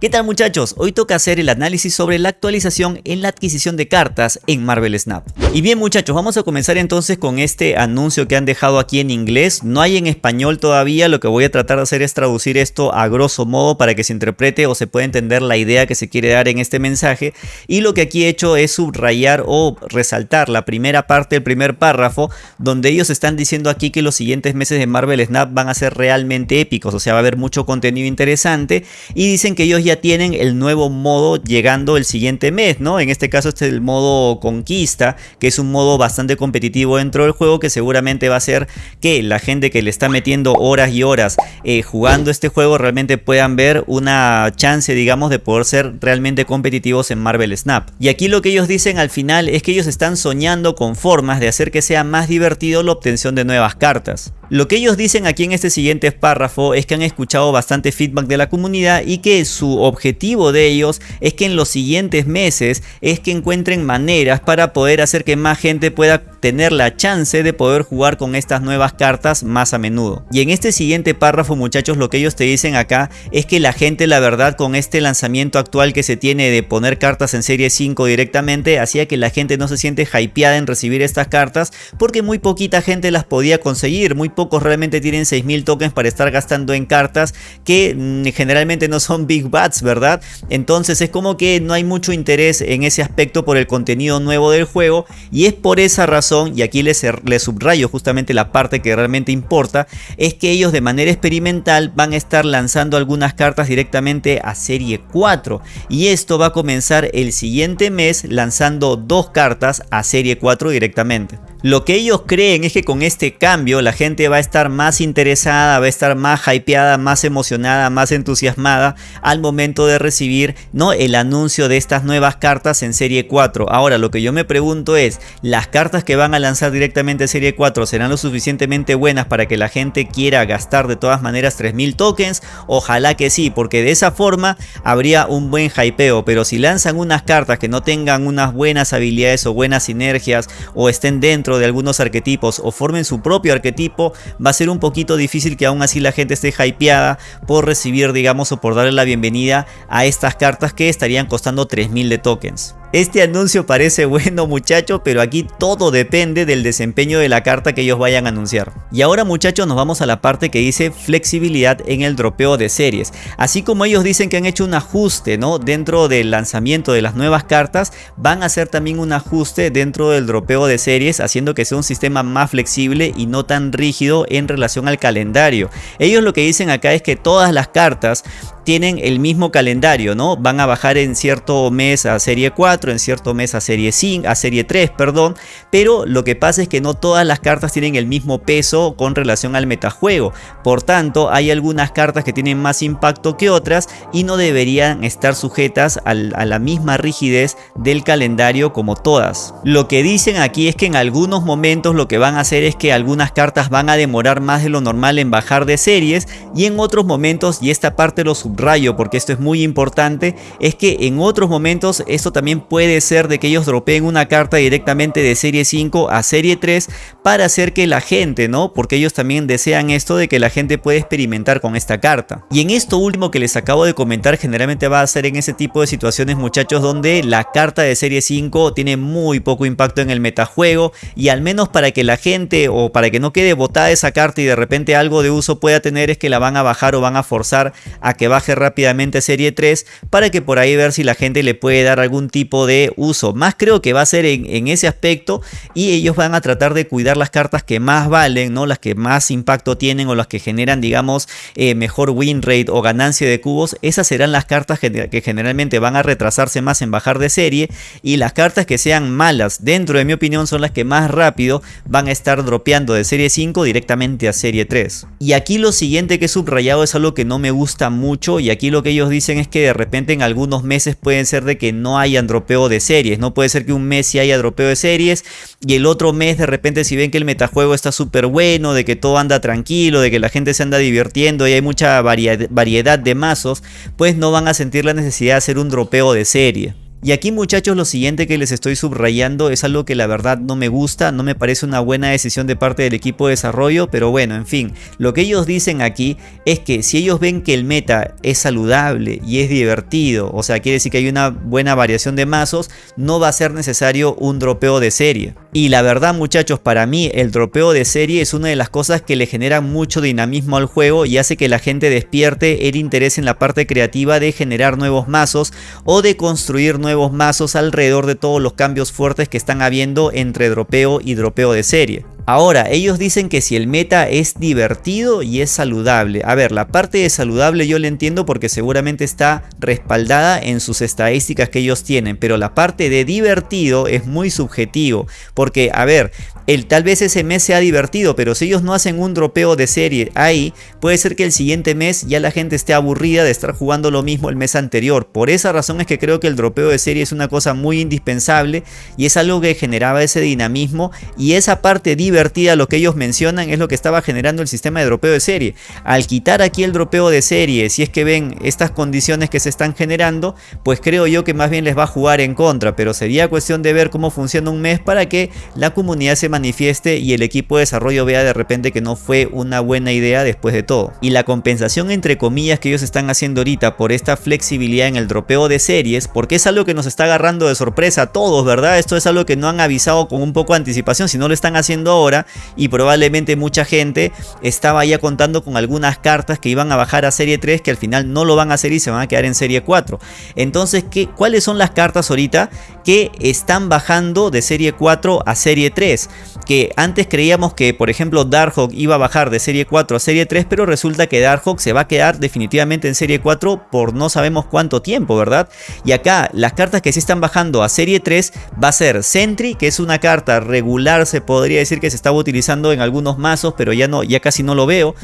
¿Qué tal muchachos? Hoy toca hacer el análisis sobre la actualización en la adquisición de cartas en Marvel Snap. Y bien muchachos, vamos a comenzar entonces con este anuncio que han dejado aquí en inglés. No hay en español todavía, lo que voy a tratar de hacer es traducir esto a grosso modo para que se interprete o se pueda entender la idea que se quiere dar en este mensaje. Y lo que aquí he hecho es subrayar o resaltar la primera parte del primer párrafo, donde ellos están diciendo aquí que los siguientes meses de Marvel Snap van a ser realmente épicos, o sea va a haber mucho contenido interesante y dicen que ellos ya tienen el nuevo modo llegando el siguiente mes, ¿no? En este caso este es el modo conquista, que es un modo bastante competitivo dentro del juego que seguramente va a hacer que la gente que le está metiendo horas y horas eh, jugando este juego realmente puedan ver una chance, digamos, de poder ser realmente competitivos en Marvel Snap. Y aquí lo que ellos dicen al final es que ellos están soñando con formas de hacer que sea más divertido la obtención de nuevas cartas. Lo que ellos dicen aquí en este siguiente párrafo es que han escuchado bastante feedback de la comunidad y que su objetivo de ellos es que en los siguientes meses es que encuentren maneras para poder hacer que más gente pueda tener la chance de poder jugar con estas nuevas cartas más a menudo. Y en este siguiente párrafo muchachos lo que ellos te dicen acá es que la gente la verdad con este lanzamiento actual que se tiene de poner cartas en serie 5 directamente hacía que la gente no se siente hypeada en recibir estas cartas porque muy poquita gente las podía conseguir, muy pocos realmente tienen 6000 tokens para estar gastando en cartas que mm, generalmente no son big ¿verdad? Entonces es como que no hay mucho interés en ese aspecto por el contenido nuevo del juego y es por esa razón, y aquí les, les subrayo justamente la parte que realmente importa, es que ellos de manera experimental van a estar lanzando algunas cartas directamente a serie 4 y esto va a comenzar el siguiente mes lanzando dos cartas a serie 4 directamente. Lo que ellos creen es que con este cambio la gente va a estar más interesada, va a estar más hypeada, más emocionada, más entusiasmada al momento de recibir ¿no? el anuncio de estas nuevas cartas en serie 4. Ahora lo que yo me pregunto es, ¿las cartas que van a lanzar directamente en serie 4 serán lo suficientemente buenas para que la gente quiera gastar de todas maneras 3000 tokens? Ojalá que sí, porque de esa forma habría un buen hypeo, pero si lanzan unas cartas que no tengan unas buenas habilidades o buenas sinergias o estén dentro de algunos arquetipos o formen su propio arquetipo, va a ser un poquito difícil que aún así la gente esté hypeada por recibir, digamos, o por darle la bienvenida a estas cartas que estarían costando 3000 de tokens. Este anuncio parece bueno muchachos, pero aquí todo depende del desempeño de la carta que ellos vayan a anunciar. Y ahora muchachos nos vamos a la parte que dice flexibilidad en el dropeo de series. Así como ellos dicen que han hecho un ajuste ¿no? dentro del lanzamiento de las nuevas cartas, van a hacer también un ajuste dentro del dropeo de series, haciendo que sea un sistema más flexible y no tan rígido en relación al calendario. Ellos lo que dicen acá es que todas las cartas tienen el mismo calendario, ¿no? Van a bajar en cierto mes a serie 4, en cierto mes a serie 5, a serie 3, perdón, pero lo que pasa es que no todas las cartas tienen el mismo peso con relación al metajuego. Por tanto, hay algunas cartas que tienen más impacto que otras y no deberían estar sujetas a la misma rigidez del calendario como todas. Lo que dicen aquí es que en algunos momentos lo que van a hacer es que algunas cartas van a demorar más de lo normal en bajar de series y en otros momentos, y esta parte lo rayo porque esto es muy importante, es que en otros momentos esto también puede ser de que ellos dropeen una carta directamente de serie 5 a serie 3 para hacer que la gente, ¿no? Porque ellos también desean esto de que la gente pueda experimentar con esta carta. Y en esto último que les acabo de comentar generalmente va a ser en ese tipo de situaciones muchachos donde la carta de serie 5 tiene muy poco impacto en el metajuego y al menos para que la gente o para que no quede botada esa carta y de repente algo de uso pueda tener es que la van a bajar o van a forzar a que baje rápidamente serie 3 para que por ahí ver si la gente le puede dar algún tipo de uso. Más creo que va a ser en, ese aspecto y ellos van a tratar de cuidar las cartas que más valen, ¿no? las que más impacto tienen o las que generan digamos eh, mejor win rate o ganancia de cubos. Esas serán las cartas que generalmente van a retrasarse más en bajar de serie y las cartas que sean malas dentro de mi opinión son las que más rápido van a estar dropeando de serie 5 directamente a serie 3. Y aquí lo siguiente que he subrayado es algo que no me gusta mucho y aquí lo que ellos dicen es que de repente en algunos meses pueden ser de que no haya dropeo de series, no puede ser que un mes sí haya dropeo de series y el otro mes de repente si ven que el metajuego está súper bueno, de que todo anda tranquilo, de que la gente se anda divirtiendo y hay mucha variedad de mazos, pues no van a sentir la necesidad de hacer un dropeo de serie. Y aquí muchachos lo siguiente que les estoy subrayando es algo que la verdad no me gusta, no me parece una buena decisión de parte del equipo de desarrollo, pero bueno, en fin, lo que ellos dicen aquí es que si ellos ven que el meta es saludable y es divertido, o sea, quiere decir que hay una buena variación de mazos, no va a ser necesario un dropeo de serie. Y la verdad muchachos, para mí el dropeo de serie es una de las cosas que le generan mucho dinamismo al juego y hace que la gente despierte el interés en la parte creativa de generar nuevos mazos o de construir nuevos nuevos mazos alrededor de todos los cambios fuertes que están habiendo entre dropeo y dropeo de serie. Ahora, ellos dicen que si el meta es divertido y es saludable. A ver, la parte de saludable yo le entiendo porque seguramente está respaldada en sus estadísticas que ellos tienen. Pero la parte de divertido es muy subjetivo. Porque, a ver, el, tal vez ese mes sea divertido, pero si ellos no hacen un dropeo de serie ahí, puede ser que el siguiente mes ya la gente esté aburrida de estar jugando lo mismo el mes anterior. Por esa razón es que creo que el dropeo de serie es una cosa muy indispensable y es algo que generaba ese dinamismo y esa parte divertida lo que ellos mencionan es lo que estaba generando el sistema de dropeo de serie. Al quitar aquí el dropeo de serie, si es que ven estas condiciones que se están generando, pues creo yo que más bien les va a jugar en contra, pero sería cuestión de ver cómo funciona un mes para que la comunidad se manifieste y el equipo de desarrollo vea de repente que no fue una buena idea después de todo. Y la compensación entre comillas que ellos están haciendo ahorita por esta flexibilidad en el dropeo de series, porque es algo que nos está agarrando de sorpresa a todos, ¿verdad? Esto es algo que no han avisado con un poco de anticipación, si no lo están haciendo ahora y probablemente mucha gente estaba ya contando con algunas cartas que iban a bajar a serie 3 que al final no lo van a hacer y se van a quedar en serie 4. Entonces, ¿qué, ¿cuáles son las cartas ahorita que están bajando de serie 4 a serie 3? Que antes creíamos que, por ejemplo, Darkhawk iba a bajar de serie 4 a serie 3, pero resulta que Darkhawk se va a quedar definitivamente en serie 4 por no sabemos cuánto tiempo, ¿verdad? Y acá las cartas que sí están bajando a serie 3 va a ser Sentry, que es una carta regular, se podría decir que se estaba utilizando en algunos mazos, pero ya no, ya casi no lo veo.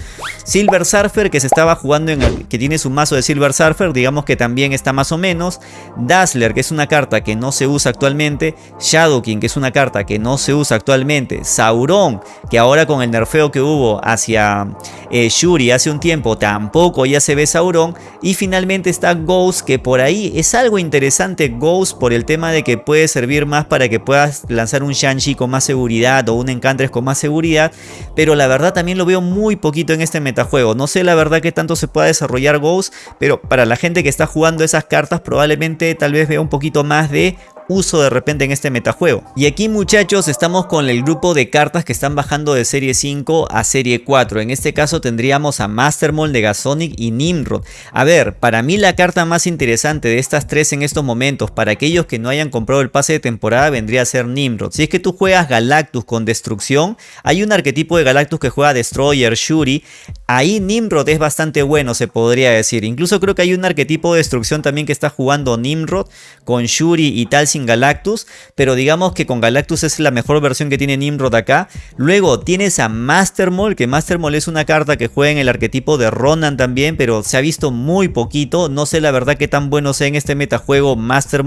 Silver Surfer, que se estaba jugando en que tiene su mazo de Silver Surfer, digamos que también está más o menos. Dazzler, que es una carta que no se usa actualmente. Shadow King, que es una carta que no se usa actualmente. Sauron, que ahora con el nerfeo que hubo hacia eh, Shuri hace un tiempo, tampoco ya se ve Sauron. Y finalmente está Ghost, que por ahí es algo interesante Ghost por el tema de que puede servir más para que puedas lanzar un Shanshi con más seguridad o un Con más seguridad, pero la verdad también lo veo muy poquito en este metajuego. No sé la verdad que tanto se pueda desarrollar Ghost, pero para la gente que está jugando esas cartas probablemente tal vez vea un poquito más de uso de repente en este metajuego. Y aquí muchachos estamos con el grupo de cartas que están bajando de serie 5 a serie 4. En este caso tendríamos a Mastermold, Negasonic y Nimrod. A ver, para mí la carta más interesante de estas tres en estos momentos para aquellos que no hayan comprado el pase de temporada vendría a ser Nimrod. Si es que tú juegas Galactus con destrucción, hay un arquetipo de Galactus que juega Destroyer, Shuri. Ahí Nimrod es bastante bueno se podría decir. Incluso creo que hay un arquetipo de destrucción también que está jugando Nimrod con Shuri y tal Galactus, pero digamos que con Galactus es la mejor versión que tiene Nimrod acá. Luego tienes a Master que Master es una carta que juega en el arquetipo de Ronan también, pero se ha visto muy poquito. No sé la verdad qué tan bueno sea en este metajuego Master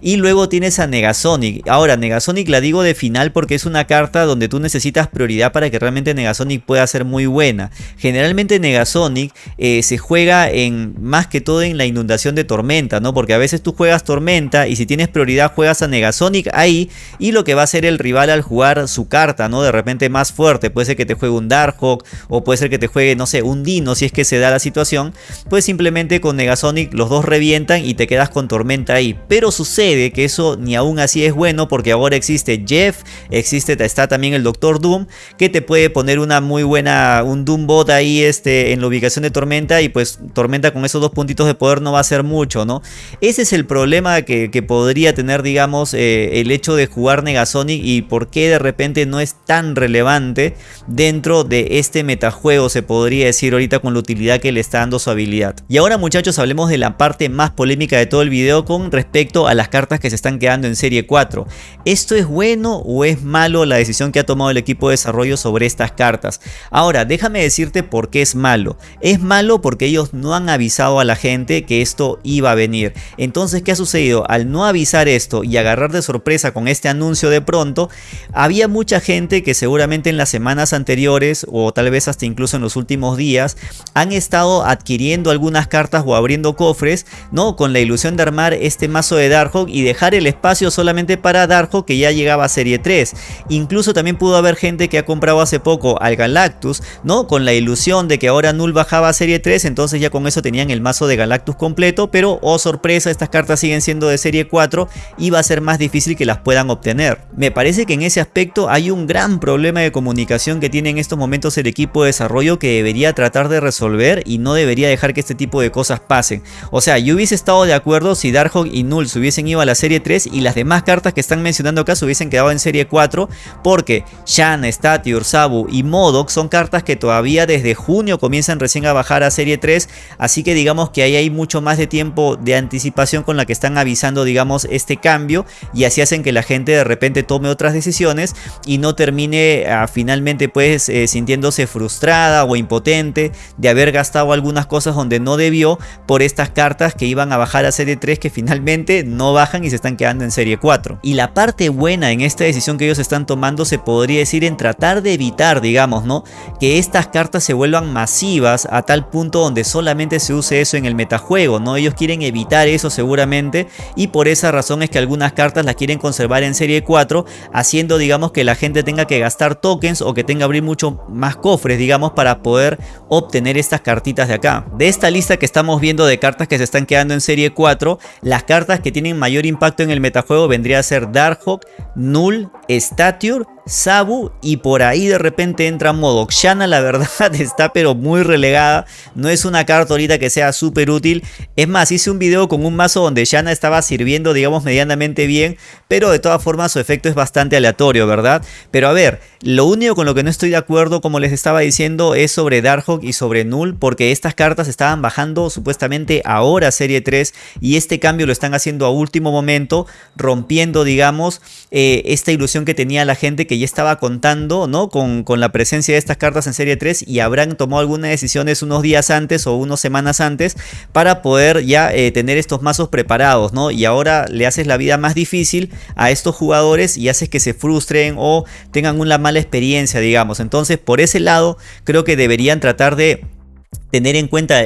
Y luego tienes a Negasonic. Ahora, Negasonic la digo de final porque es una carta donde tú necesitas prioridad para que realmente Negasonic pueda ser muy buena. Generalmente Negasonic eh, se juega en más que todo en la inundación de tormenta, ¿no? Porque a veces tú juegas tormenta y si tienes prioridad juegas a Negasonic ahí y lo que va a hacer el rival al jugar su carta, ¿no? De repente más fuerte, puede ser que te juegue un Darkhawk o puede ser que te juegue, no sé, un Dino si es que se da la situación, pues simplemente con Negasonic los dos revientan y te quedas con Tormenta ahí. Pero sucede que eso ni aún así es bueno porque ahora existe Jeff, existe, está también el Doctor Doom que te puede poner una muy buena, un Doom bot ahí este, en la ubicación de Tormenta y pues Tormenta con esos dos puntitos de poder no va a hacer mucho, ¿no? Ese es el problema que, que podría tener digamos, eh, el hecho de jugar Negasonic y por qué de repente no es tan relevante dentro de este metajuego, se podría decir ahorita con la utilidad que le está dando su habilidad. Y ahora muchachos hablemos de la parte más polémica de todo el video con respecto a las cartas que se están quedando en serie 4. ¿Esto es bueno o es malo la decisión que ha tomado el equipo de desarrollo sobre estas cartas? Ahora, déjame decirte por qué es malo. Es malo porque ellos no han avisado a la gente que esto iba a venir. Entonces, ¿qué ha sucedido? Al no avisar esto y agarrar de sorpresa con este anuncio de pronto, había mucha gente que seguramente en las semanas anteriores o tal vez hasta incluso en los últimos días han estado adquiriendo algunas cartas o abriendo cofres, ¿no? Con la ilusión de armar este mazo de Darkhawk y dejar el espacio solamente para Darkhawk que ya llegaba a serie 3. Incluso también pudo haber gente que ha comprado hace poco al Galactus, ¿no? Con la ilusión de que ahora Null bajaba a serie 3, entonces ya con eso tenían el mazo de Galactus completo, pero oh sorpresa, estas cartas siguen siendo de serie 4 y va a ser más difícil que las puedan obtener. Me parece que en ese aspecto hay un gran problema de comunicación que tiene en estos momentos el equipo de desarrollo que debería tratar de resolver y no debería dejar que este tipo de cosas pasen. O sea, yo hubiese estado de acuerdo si Darkhawk y Null se hubiesen ido a la serie 3 y las demás cartas que están mencionando acá se hubiesen quedado en serie 4 porque Shan, Statiur, Sabu y Modok son cartas que todavía desde junio comienzan recién a bajar a serie 3 así que digamos que ahí hay mucho más de tiempo de anticipación con la que están avisando digamos este cambio y así hacen que la gente de repente tome otras decisiones y no termine ah, finalmente pues eh, sintiéndose frustrada o impotente de haber gastado algunas cosas donde no debió por estas cartas que iban a bajar a serie 3 que finalmente no bajan y se están quedando en serie 4 y la parte buena en esta decisión que ellos están tomando se podría decir en tratar de evitar digamos no que estas cartas se vuelvan masivas a tal punto donde solamente se use eso en el metajuego no ellos quieren evitar eso seguramente y por esa razón es que algunas cartas las quieren conservar en serie 4 haciendo digamos que la gente tenga que gastar tokens o que tenga que abrir mucho más cofres digamos para poder obtener estas cartitas de acá. De esta lista que estamos viendo de cartas que se están quedando en serie 4 las cartas que tienen mayor impacto en el metajuego vendría a ser Darkhawk, Null, Stature Sabu y por ahí de repente entra Modok. Shanna la verdad está pero muy relegada. No es una carta ahorita que sea súper útil. Es más, hice un video con un mazo donde Shanna estaba sirviendo digamos medianamente bien. Pero de todas formas su efecto es bastante aleatorio, ¿verdad? Pero a ver, lo único con lo que no estoy de acuerdo como les estaba diciendo es sobre Darkhawk y sobre Null. Porque estas cartas estaban bajando supuestamente ahora serie 3. Y este cambio lo están haciendo a último momento. Rompiendo digamos eh, esta ilusión que tenía la gente que ya estaba contando ¿no? con, la presencia de estas cartas en serie 3 y habrán tomado algunas decisiones unos días antes o unas semanas antes para poder ya eh, tener estos mazos preparados ¿no? y ahora le haces la vida más difícil a estos jugadores y haces que se frustren o tengan una mala experiencia digamos entonces por ese lado creo que deberían tratar de tener en cuenta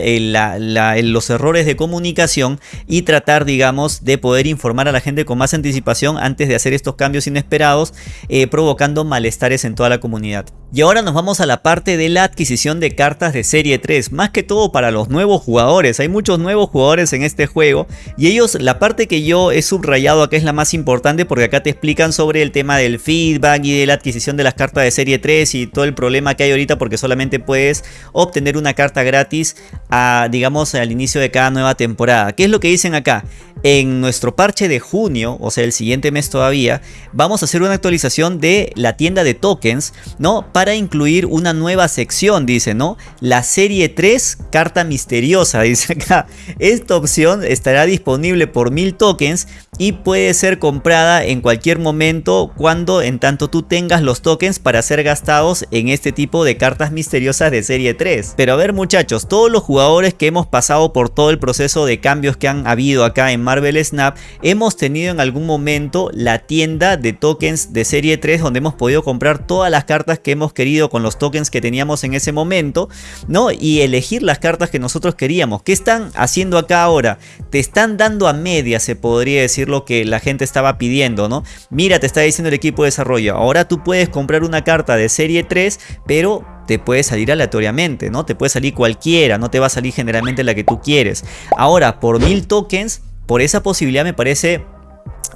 los errores de comunicación y tratar digamos de poder informar a la gente con más anticipación antes de hacer estos cambios inesperados eh, provocando malestares en toda la comunidad. Y ahora nos vamos a la parte de la adquisición de cartas de serie 3, más que todo para los nuevos jugadores, hay muchos nuevos jugadores en este juego y ellos, la parte que yo he subrayado acá es la más importante porque acá te explican sobre el tema del feedback y de la adquisición de las cartas de serie 3 y todo el problema que hay ahorita porque solamente puedes obtener una carta gratis a, digamos al inicio de cada nueva temporada. ¿Qué es lo que dicen acá? En nuestro parche de junio, o sea el siguiente mes todavía, vamos a hacer una actualización de la tienda de tokens, ¿no? Para incluir una nueva sección, dice, ¿no? La serie 3, carta misteriosa, dice acá. Esta opción estará disponible por 1000 tokens y puede ser comprada en cualquier momento cuando en tanto tú tengas los tokens para ser gastados en este tipo de cartas misteriosas de serie 3. Pero a ver muchachos, todos los jugadores que hemos pasado por todo el proceso de cambios que han habido acá en Marvel Snap, hemos tenido en algún momento la tienda de tokens de serie 3 donde hemos podido comprar todas las cartas que hemos querido con los tokens que teníamos en ese momento, ¿no? Y elegir las cartas que nosotros queríamos. ¿Qué están haciendo acá ahora? Te están dando a media, se podría decir lo que la gente estaba pidiendo, ¿no? Mira, te está diciendo el equipo de desarrollo, ahora tú puedes comprar una carta de serie 3, pero te puede salir aleatoriamente, ¿no? Te puede salir cualquiera, no te va a salir generalmente la que tú quieres. Ahora, por mil tokens por esa posibilidad me parece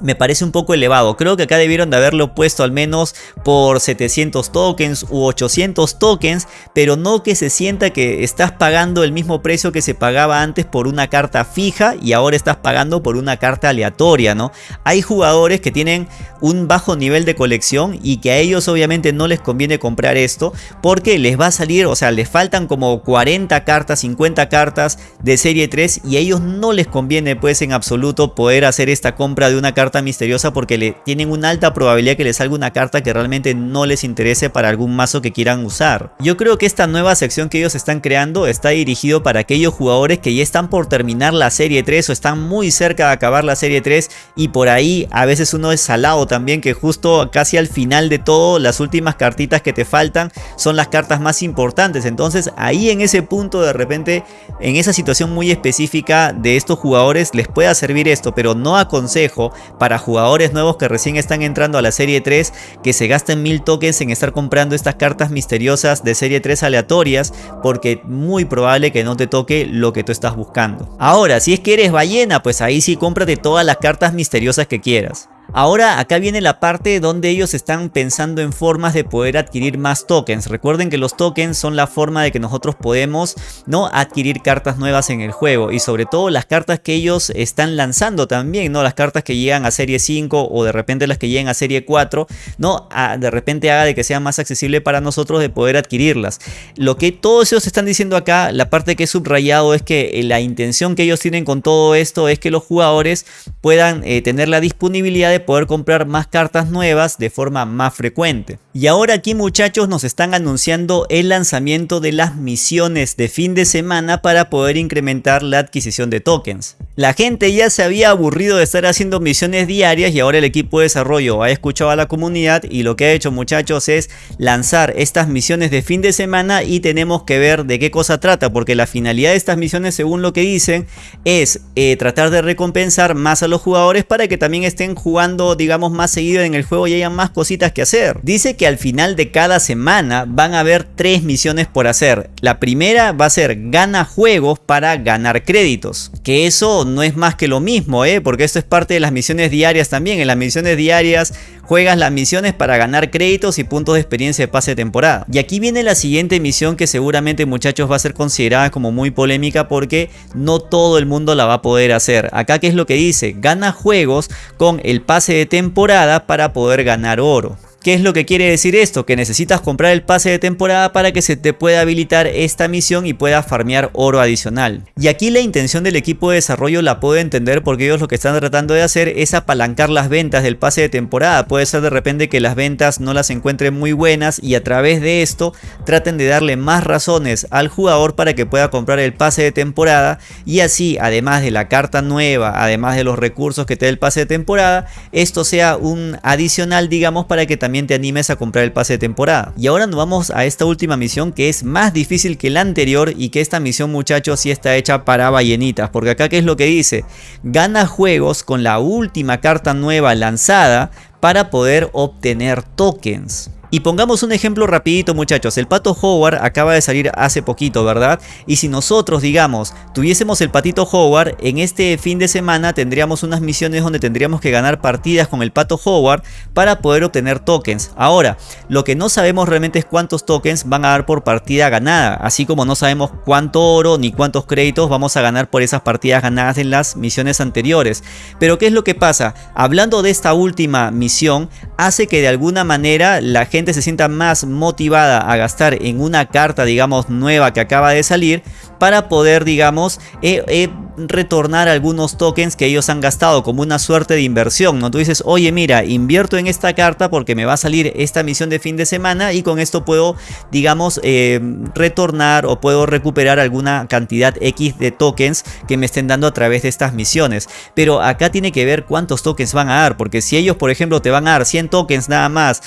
me parece un poco elevado. Creo que acá debieron de haberlo puesto al menos por 700 tokens u 800 tokens, pero no que se sienta que estás pagando el mismo precio que se pagaba antes por una carta fija y ahora estás pagando por una carta aleatoria, ¿no? Hay jugadores que tienen un bajo nivel de colección y que a ellos obviamente no les conviene comprar esto porque les va a salir, o sea, les faltan como 40 cartas, 50 cartas de serie 3 y a ellos no les conviene pues en absoluto poder hacer esta compra de una carta misteriosa porque le tienen una alta probabilidad que les salga una carta que realmente no les interese para algún mazo que quieran usar. Yo creo que esta nueva sección que ellos están creando está dirigido para aquellos jugadores que ya están por terminar la serie 3 o están muy cerca de acabar la serie 3 y por ahí a veces uno es salado también que justo casi al final de todo las últimas cartitas que te faltan son las cartas más importantes. Entonces ahí en ese punto de repente en esa situación muy específica de estos jugadores les pueda servir esto, pero no aconsejo para jugadores nuevos que recién están entrando a la serie 3 que se gasten mil tokens en estar comprando estas cartas misteriosas de serie 3 aleatorias porque muy probable que no te toque lo que tú estás buscando. Ahora, si es que eres ballena, pues ahí sí cómprate todas las cartas misteriosas que quieras. Ahora acá viene la parte donde ellos están pensando en formas de poder adquirir más tokens. Recuerden que los tokens son la forma de que nosotros podemos no adquirir cartas nuevas en el juego y sobre todo las cartas que ellos están lanzando también, no las cartas que llegan a serie 5 o de repente las que llegan a serie 4, no de repente haga de que sea más accesible para nosotros de poder adquirirlas. Lo que todos ellos están diciendo acá, la parte que he subrayado es que eh, la intención que ellos tienen con todo esto es que los jugadores puedan eh, tener la disponibilidad de poder comprar más cartas nuevas de forma más frecuente. Y ahora aquí muchachos nos están anunciando el lanzamiento de las misiones de fin de semana para poder incrementar la adquisición de tokens. La gente ya se había aburrido de estar haciendo misiones diarias y ahora el equipo de desarrollo ha escuchado a la comunidad y lo que ha hecho muchachos es lanzar estas misiones de fin de semana y tenemos que ver de qué cosa trata porque la finalidad de estas misiones según lo que dicen es eh, tratar de recompensar más a los jugadores para que también estén jugando digamos más seguido en el juego y haya más cositas que hacer. Dice que al final de cada semana van a haber tres misiones por hacer. La primera va a ser gana juegos para ganar créditos. Que eso no es más que lo mismo, ¿eh? porque esto es parte de las misiones diarias también. En las misiones diarias juegas las misiones para ganar créditos y puntos de experiencia de pase de temporada. Y aquí viene la siguiente misión que seguramente muchachos va a ser considerada como muy polémica porque no todo el mundo la va a poder hacer. Acá qué es lo que dice, gana juegos con el pase de temporada para poder ganar oro. ¿Qué es lo que quiere decir esto? Que necesitas comprar el pase de temporada para que se te pueda habilitar esta misión y pueda farmear oro adicional. Y aquí la intención del equipo de desarrollo la puedo entender porque ellos lo que están tratando de hacer es apalancar las ventas del pase de temporada. Puede ser de repente que las ventas no las encuentren muy buenas y a través de esto traten de darle más razones al jugador para que pueda comprar el pase de temporada y así además de la carta nueva, además de los recursos que te da el pase de temporada, esto sea un adicional digamos para que también te animes a comprar el pase de temporada. Y ahora nos vamos a esta última misión que es más difícil que la anterior y que esta misión muchachos sí está hecha para ballenitas. Porque acá qué es lo que dice, gana juegos con la última carta nueva lanzada para poder obtener tokens. Y pongamos un ejemplo rapidito muchachos, el pato Howard acaba de salir hace poquito, ¿verdad? Y si nosotros, digamos, tuviésemos el patito Howard, en este fin de semana tendríamos unas misiones donde tendríamos que ganar partidas con el pato Howard para poder obtener tokens. Ahora, lo que no sabemos realmente es cuántos tokens van a dar por partida ganada, así como no sabemos cuánto oro ni cuántos créditos vamos a ganar por esas partidas ganadas en las misiones anteriores. Pero ¿qué es lo que pasa? Hablando de esta última misión, hace que de alguna manera la gente se sienta más motivada a gastar en una carta digamos nueva que acaba de salir para poder digamos eh, eh, retornar algunos tokens que ellos han gastado como una suerte de inversión no tú dices oye mira invierto en esta carta porque me va a salir esta misión de fin de semana y con esto puedo digamos eh, retornar o puedo recuperar alguna cantidad X de tokens que me estén dando a través de estas misiones pero acá tiene que ver cuántos tokens van a dar porque si ellos por ejemplo te van a dar 100 tokens nada más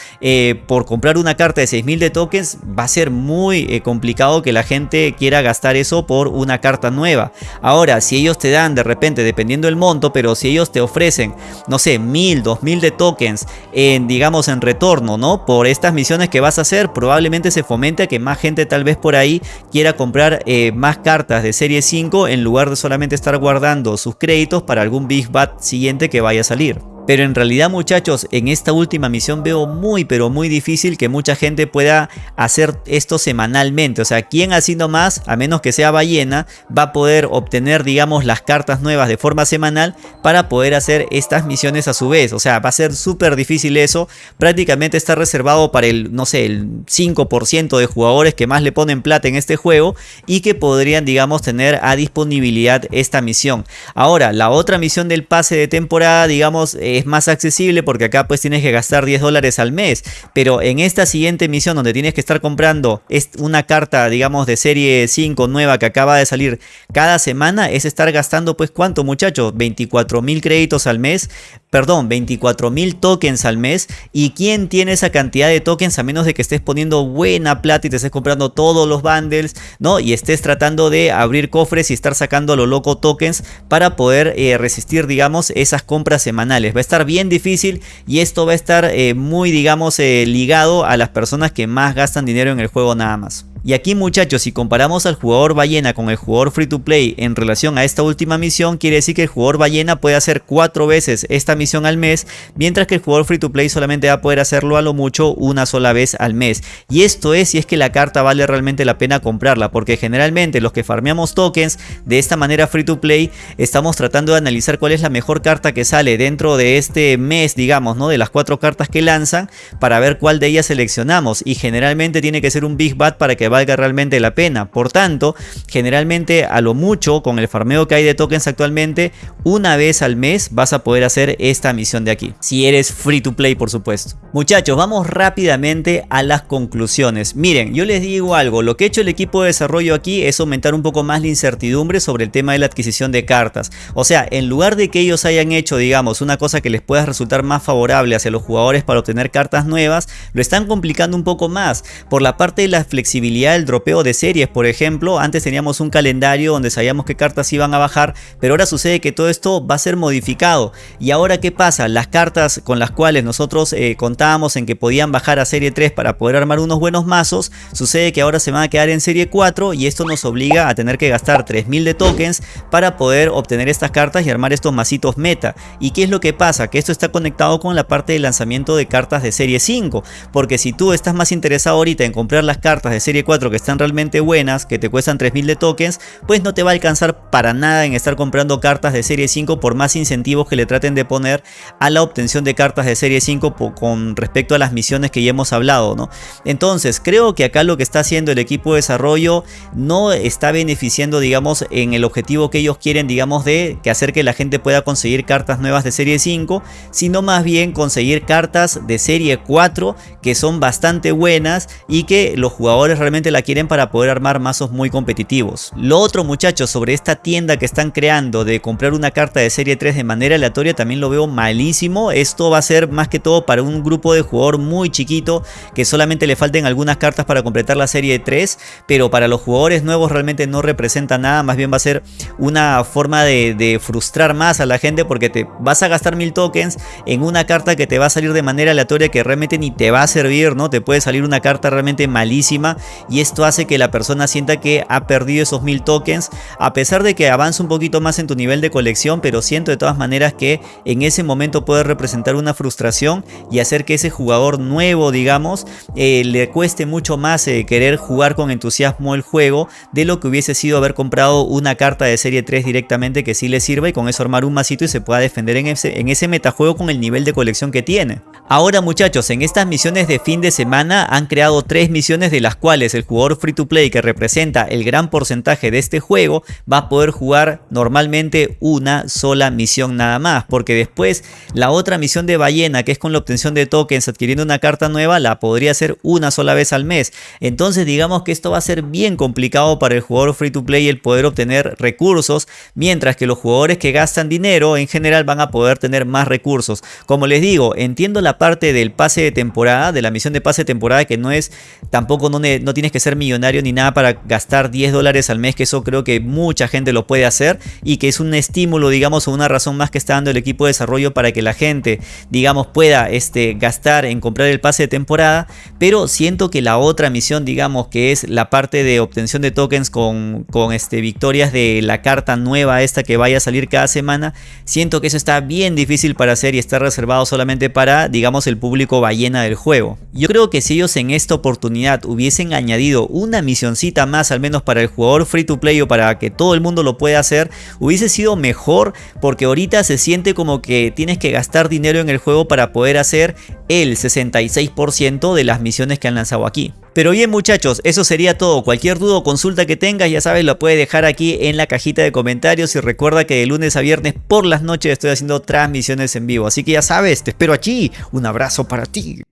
por comprar una carta de 6000 de tokens va a ser muy eh, complicado que la gente quiera gastar eso por una carta nueva. Ahora, si ellos te dan de repente, dependiendo del monto, pero si ellos te ofrecen, no sé, 1000, 2000 de tokens en, digamos, en retorno, ¿no? Por estas misiones que vas a hacer, probablemente se fomente a que más gente tal vez por ahí quiera comprar eh, más cartas de serie 5 en lugar de solamente estar guardando sus créditos para algún Big Bat siguiente que vaya a salir. Pero en realidad muchachos, en esta última misión veo muy pero muy difícil que mucha gente pueda hacer esto semanalmente. O sea, quien haciendo más, a menos que sea ballena, va a poder obtener digamos las cartas nuevas de forma semanal para poder hacer estas misiones a su vez. O sea, va a ser súper difícil eso. Prácticamente está reservado para el, no sé, el 5% de jugadores que más le ponen plata en este juego y que podrían digamos tener a disponibilidad esta misión. Ahora, la otra misión del pase de temporada digamos... Eh, es más accesible porque acá pues tienes que gastar 10 dólares al mes. Pero en esta siguiente misión donde tienes que estar comprando una carta digamos de serie 5 nueva que acaba de salir cada semana es estar gastando pues cuánto muchachos, 24 mil créditos al mes, perdón, 24 mil tokens al mes. ¿Y quién tiene esa cantidad de tokens a menos de que estés poniendo buena plata y te estés comprando todos los bundles, ¿no? Y estés tratando de abrir cofres y estar sacando a lo loco tokens para poder eh, resistir digamos esas compras semanales. Estar bien difícil y esto va a estar eh, muy digamos eh, ligado a las personas que más gastan dinero en el juego nada más. Y aquí muchachos, si comparamos al jugador ballena con el jugador free to play en relación a esta última misión, quiere decir que el jugador ballena puede hacer cuatro veces esta misión al mes, mientras que el jugador free to play solamente va a poder hacerlo a lo mucho una sola vez al mes. Y esto es si es que la carta vale realmente la pena comprarla, porque generalmente los que farmeamos tokens de esta manera free to play, estamos tratando de analizar cuál es la mejor carta que sale dentro de este mes, digamos, ¿no? De las cuatro cartas que lanzan, para ver cuál de ellas seleccionamos. Y generalmente tiene que ser un Big Bad para que valga realmente la pena. Por tanto, generalmente a lo mucho con el farmeo que hay de tokens actualmente, una vez al mes vas a poder hacer esta misión de aquí. Si eres free to play, por supuesto. Muchachos, vamos rápidamente a las conclusiones. Miren, yo les digo algo, lo que ha hecho el equipo de desarrollo aquí es aumentar un poco más la incertidumbre sobre el tema de la adquisición de cartas. O sea, en lugar de que ellos hayan hecho, digamos, una cosa que les pueda resultar más favorable hacia los jugadores para obtener cartas nuevas, lo están complicando un poco más por la parte de la flexibilidad el dropeo de series, por ejemplo. Antes teníamos un calendario donde sabíamos qué cartas iban a bajar, pero ahora sucede que todo esto va a ser modificado. ¿Y ahora qué pasa? Las cartas con las cuales nosotros eh, contábamos en que podían bajar a serie 3 para poder armar unos buenos mazos, sucede que ahora se van a quedar en serie 4 y esto nos obliga a tener que gastar 3000 de tokens para poder obtener estas cartas y armar estos macitos meta. ¿Y qué es lo que pasa? Que esto está conectado con la parte de lanzamiento de cartas de serie 5, porque si tú estás más interesado ahorita en comprar las cartas de serie 4 que están realmente buenas, que te cuestan 3000 de tokens, pues no te va a alcanzar para nada en estar comprando cartas de serie 5 por más incentivos que le traten de poner a la obtención de cartas de serie 5 con respecto a las misiones que ya hemos hablado, ¿no? Entonces, creo que acá lo que está haciendo el equipo de desarrollo no está beneficiando, digamos, en el objetivo que ellos quieren, digamos, de que hacer que la gente pueda conseguir cartas nuevas de serie 5, sino más bien conseguir cartas de serie 4 que son bastante buenas y que los jugadores realmente la quieren para poder armar mazos muy competitivos. Lo otro muchachos sobre esta tienda que están creando de comprar una carta de serie 3 de manera aleatoria también lo veo malísimo. Esto va a ser más que todo para un grupo de jugador muy chiquito que solamente le falten algunas cartas para completar la serie 3 pero para los jugadores nuevos realmente no representa nada más bien va a ser una forma de, de frustrar más a la gente porque te vas a gastar mil tokens en una carta que te va a salir de manera aleatoria que realmente ni te va a servir, ¿no? Te puede salir una carta realmente malísima y esto hace que la persona sienta que ha perdido esos mil tokens a pesar de que avanza un poquito más en tu nivel de colección pero siento de todas maneras que en ese momento puede representar una frustración y hacer que ese jugador nuevo digamos eh, le cueste mucho más eh, querer jugar con entusiasmo el juego de lo que hubiese sido haber comprado una carta de serie 3 directamente que sí le sirva y con eso armar un masito y se pueda defender en ese, en ese metajuego con el nivel de colección que tiene. Ahora muchachos, en estas misiones de fin de semana han creado tres misiones de las cuales el jugador free to play que representa el gran porcentaje de este juego va a poder jugar normalmente una sola misión nada más. Porque después la otra misión de ballena que es con la obtención de tokens adquiriendo una carta nueva la podría hacer una sola vez al mes. Entonces digamos que esto va a ser bien complicado para el jugador free to play el poder obtener recursos. Mientras que los jugadores que gastan dinero en general van a poder tener más recursos. Como les digo, entiendo la parte del pase de temporada, de la misión de pase de temporada que no es tampoco no, no tienes que ser millonario ni nada para gastar 10 dólares al mes, que eso creo que mucha gente lo puede hacer y que es un estímulo, digamos, o una razón más que está dando el equipo de desarrollo para que la gente, digamos, pueda este, gastar en comprar el pase de temporada, pero siento que la otra misión, digamos, que es la parte de obtención de tokens con, con este, victorias de la carta nueva esta que vaya a salir cada semana, siento que eso está bien difícil para hacer y está reservado solamente para, digamos, el público ballena del juego. Yo creo que si ellos en esta oportunidad hubiesen añadido añadido una misioncita más al menos para el jugador free to play o para que todo el mundo lo pueda hacer, hubiese sido mejor porque ahorita se siente como que tienes que gastar dinero en el juego para poder hacer el 66% de las misiones que han lanzado aquí. Pero bien muchachos, eso sería todo. Cualquier duda o consulta que tengas, ya sabes, lo puedes dejar aquí en la cajita de comentarios. Y recuerda que de lunes a viernes por las noches estoy haciendo transmisiones en vivo. Así que ya sabes, te espero aquí. Un abrazo para ti.